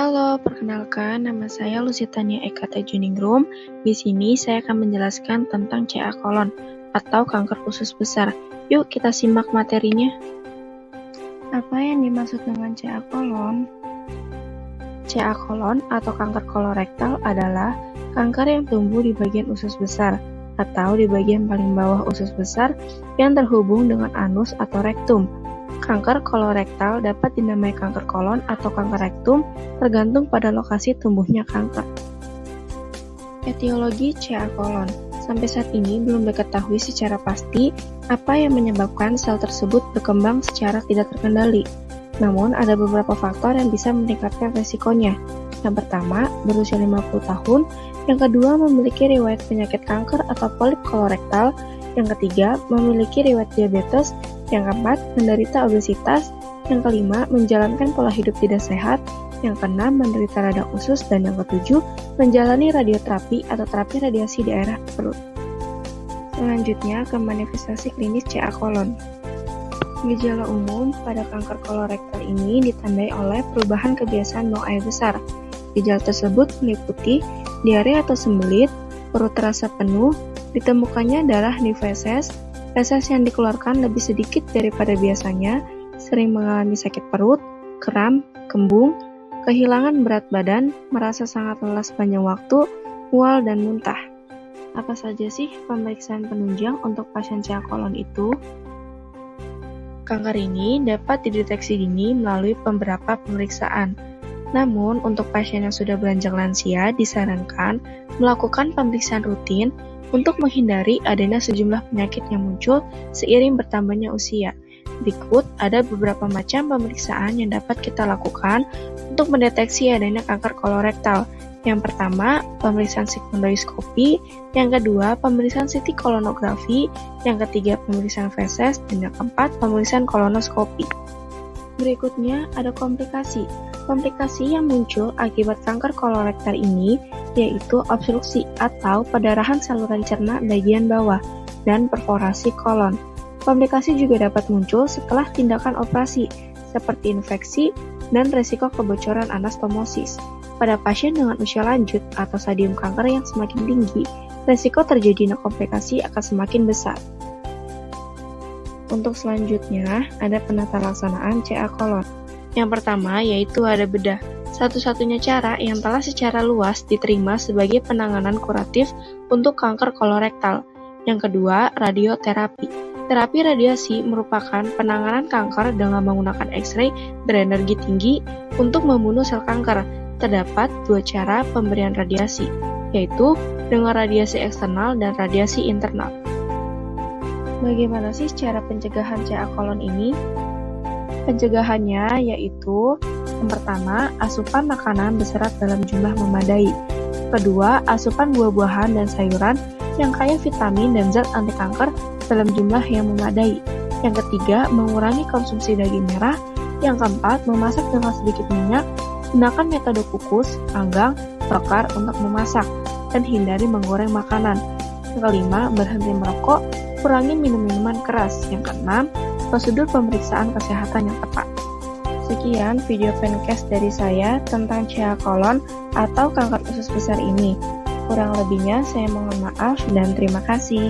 Halo, perkenalkan nama saya Lusitania Eka Juningrum. Di sini saya akan menjelaskan tentang CA kolon atau kanker usus besar. Yuk kita simak materinya. Apa yang dimaksud dengan CA kolon? CA kolon atau kanker kolorektal adalah kanker yang tumbuh di bagian usus besar atau di bagian paling bawah usus besar yang terhubung dengan anus atau rektum. Kanker kolorektal dapat dinamai kanker kolon atau kanker rektum tergantung pada lokasi tumbuhnya kanker. Etiologi CA kolon Sampai saat ini belum diketahui secara pasti apa yang menyebabkan sel tersebut berkembang secara tidak terkendali. Namun, ada beberapa faktor yang bisa meningkatkan resikonya. Yang pertama, berusia 50 tahun. Yang kedua, memiliki riwayat penyakit kanker atau polip kolorektal. Yang ketiga, memiliki riwayat diabetes yang keempat, menderita obesitas. Yang kelima, menjalankan pola hidup tidak sehat. Yang keenam, menderita radang usus. Dan yang ketujuh, menjalani radioterapi atau terapi radiasi di daerah perut. Selanjutnya ke manifestasi klinis CA kolon. Gejala umum pada kanker kolorektal ini ditandai oleh perubahan kebiasaan buang air besar. Gejala tersebut meliputi diare atau sembelit, perut terasa penuh, ditemukannya darah di feses, Feses yang dikeluarkan lebih sedikit daripada biasanya, sering mengalami sakit perut, kram, kembung, kehilangan berat badan, merasa sangat lelah sepanjang waktu, mual, dan muntah. Apa saja sih pemeriksaan penunjang untuk pasien CA kolon itu? Kanker ini dapat dideteksi dini melalui beberapa pemeriksaan. Namun, untuk pasien yang sudah beranjak lansia, disarankan melakukan pemeriksaan rutin untuk menghindari adanya sejumlah penyakit yang muncul seiring bertambahnya usia. Berikut ada beberapa macam pemeriksaan yang dapat kita lakukan untuk mendeteksi adanya kanker kolorektal. Yang pertama, pemeriksaan sigmoidoskopi, yang kedua, pemeriksaan CT kolonografi, yang ketiga, pemeriksaan feses, dan yang keempat, pemeriksaan kolonoskopi. Berikutnya ada komplikasi. Komplikasi yang muncul akibat kanker kolorektal ini yaitu obstruksi atau pendarahan saluran cerna bagian bawah dan perforasi kolon. Komplikasi juga dapat muncul setelah tindakan operasi, seperti infeksi dan resiko kebocoran anastomosis. Pada pasien dengan usia lanjut atau stadium kanker yang semakin tinggi, resiko terjadinya komplikasi akan semakin besar. Untuk selanjutnya, ada penata laksanaan CA kolon. Yang pertama yaitu ada bedah satu-satunya cara yang telah secara luas diterima sebagai penanganan kuratif untuk kanker kolorektal. Yang kedua, radioterapi. Terapi radiasi merupakan penanganan kanker dengan menggunakan X-ray berenergi tinggi untuk membunuh sel kanker. Terdapat dua cara pemberian radiasi, yaitu dengan radiasi eksternal dan radiasi internal. Bagaimana sih cara pencegahan CA kolon ini? Pencegahannya yaitu yang pertama, asupan makanan berserat dalam jumlah memadai. Kedua, asupan buah-buahan dan sayuran yang kaya vitamin dan zat anti kanker dalam jumlah yang memadai. Yang ketiga, mengurangi konsumsi daging merah. Yang keempat, memasak dengan sedikit minyak. Gunakan metode kukus, panggang, bakar untuk memasak, dan hindari menggoreng makanan. Yang kelima, berhenti merokok, kurangi minum minuman keras. Yang keenam, prosedur pemeriksaan kesehatan yang tepat. Sekian video pencast dari saya tentang CA kolon atau kanker usus besar ini. Kurang lebihnya saya mohon maaf dan terima kasih.